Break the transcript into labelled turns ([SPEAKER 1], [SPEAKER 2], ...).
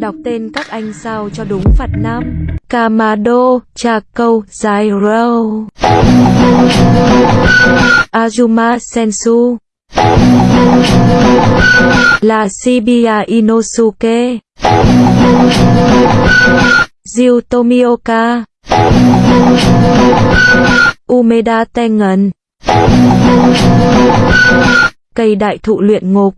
[SPEAKER 1] Đọc tên các anh sao cho đúng Phật Nam. Kamado, Chakou, Zairo. Azuma Sensu. Là Shibuya Inosuke. Ryu Tomioka. Umeda Tengen. Cây đại thụ luyện ngục.